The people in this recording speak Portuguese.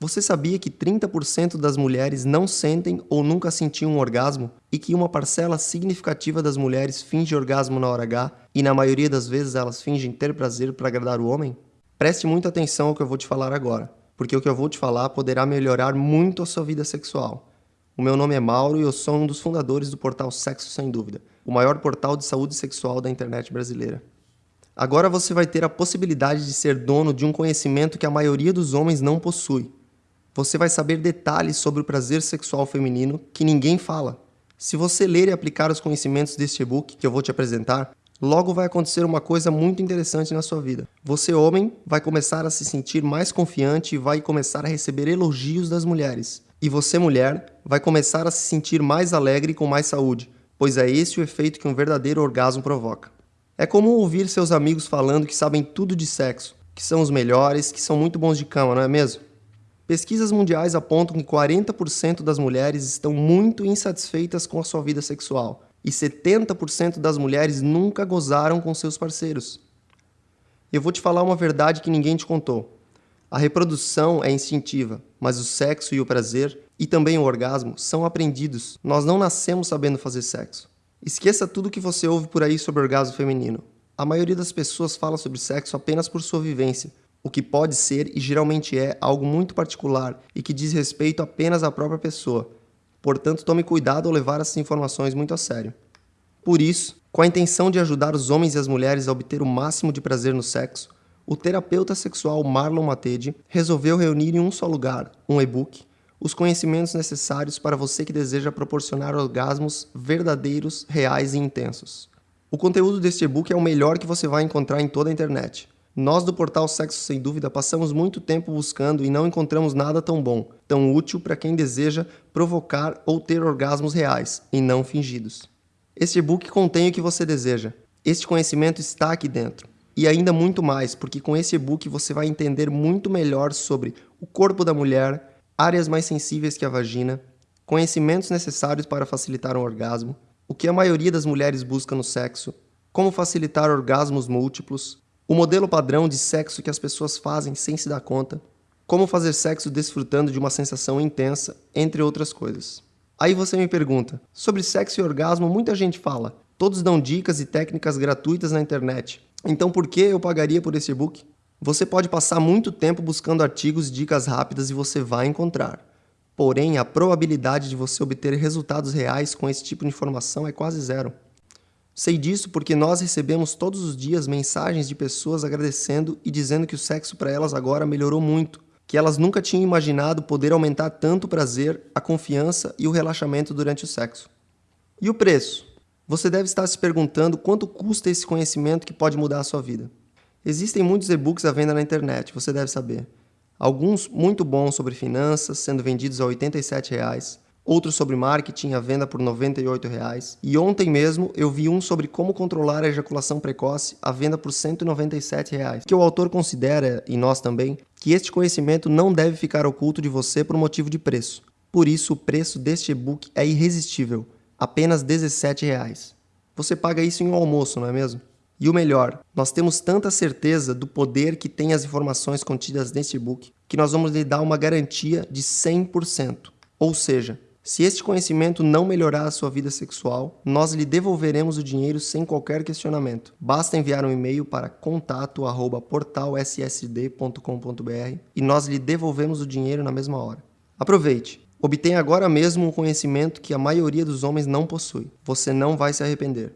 Você sabia que 30% das mulheres não sentem ou nunca sentiam um orgasmo e que uma parcela significativa das mulheres finge orgasmo na hora H e na maioria das vezes elas fingem ter prazer para agradar o homem? Preste muita atenção ao que eu vou te falar agora, porque o que eu vou te falar poderá melhorar muito a sua vida sexual. O meu nome é Mauro e eu sou um dos fundadores do portal Sexo Sem Dúvida, o maior portal de saúde sexual da internet brasileira. Agora você vai ter a possibilidade de ser dono de um conhecimento que a maioria dos homens não possui você vai saber detalhes sobre o prazer sexual feminino que ninguém fala. Se você ler e aplicar os conhecimentos deste e-book que eu vou te apresentar, logo vai acontecer uma coisa muito interessante na sua vida. Você, homem, vai começar a se sentir mais confiante e vai começar a receber elogios das mulheres. E você, mulher, vai começar a se sentir mais alegre e com mais saúde, pois é esse o efeito que um verdadeiro orgasmo provoca. É comum ouvir seus amigos falando que sabem tudo de sexo, que são os melhores, que são muito bons de cama, não é mesmo? Pesquisas mundiais apontam que 40% das mulheres estão muito insatisfeitas com a sua vida sexual e 70% das mulheres nunca gozaram com seus parceiros. Eu vou te falar uma verdade que ninguém te contou. A reprodução é instintiva, mas o sexo e o prazer, e também o orgasmo, são aprendidos. Nós não nascemos sabendo fazer sexo. Esqueça tudo que você ouve por aí sobre orgasmo feminino. A maioria das pessoas fala sobre sexo apenas por sua vivência, o que pode ser e geralmente é algo muito particular e que diz respeito apenas à própria pessoa. Portanto, tome cuidado ao levar essas informações muito a sério. Por isso, com a intenção de ajudar os homens e as mulheres a obter o máximo de prazer no sexo, o terapeuta sexual Marlon Matede resolveu reunir em um só lugar, um e-book, os conhecimentos necessários para você que deseja proporcionar orgasmos verdadeiros, reais e intensos. O conteúdo deste e-book é o melhor que você vai encontrar em toda a internet. Nós do portal Sexo Sem Dúvida passamos muito tempo buscando e não encontramos nada tão bom, tão útil para quem deseja provocar ou ter orgasmos reais, e não fingidos. Este e-book contém o que você deseja. Este conhecimento está aqui dentro. E ainda muito mais, porque com esse e-book você vai entender muito melhor sobre o corpo da mulher, áreas mais sensíveis que a vagina, conhecimentos necessários para facilitar um orgasmo, o que a maioria das mulheres busca no sexo, como facilitar orgasmos múltiplos, o modelo padrão de sexo que as pessoas fazem sem se dar conta, como fazer sexo desfrutando de uma sensação intensa, entre outras coisas. Aí você me pergunta, sobre sexo e orgasmo muita gente fala, todos dão dicas e técnicas gratuitas na internet, então por que eu pagaria por esse e-book? Você pode passar muito tempo buscando artigos e dicas rápidas e você vai encontrar. Porém, a probabilidade de você obter resultados reais com esse tipo de informação é quase zero. Sei disso porque nós recebemos todos os dias mensagens de pessoas agradecendo e dizendo que o sexo para elas agora melhorou muito, que elas nunca tinham imaginado poder aumentar tanto o prazer, a confiança e o relaxamento durante o sexo. E o preço? Você deve estar se perguntando quanto custa esse conhecimento que pode mudar a sua vida. Existem muitos e-books à venda na internet, você deve saber. Alguns muito bons sobre finanças, sendo vendidos a 87 reais, outro sobre marketing à venda por R$ 98,00. E ontem mesmo eu vi um sobre como controlar a ejaculação precoce à venda por R$ 197,00. Que o autor considera, e nós também, que este conhecimento não deve ficar oculto de você por motivo de preço. Por isso, o preço deste e-book é irresistível, apenas R$ 17,00. Você paga isso em um almoço, não é mesmo? E o melhor, nós temos tanta certeza do poder que tem as informações contidas neste e-book que nós vamos lhe dar uma garantia de 100%. Ou seja, se este conhecimento não melhorar a sua vida sexual, nós lhe devolveremos o dinheiro sem qualquer questionamento. Basta enviar um e-mail para contato@portalssd.com.br e nós lhe devolvemos o dinheiro na mesma hora. Aproveite! Obtenha agora mesmo um conhecimento que a maioria dos homens não possui. Você não vai se arrepender.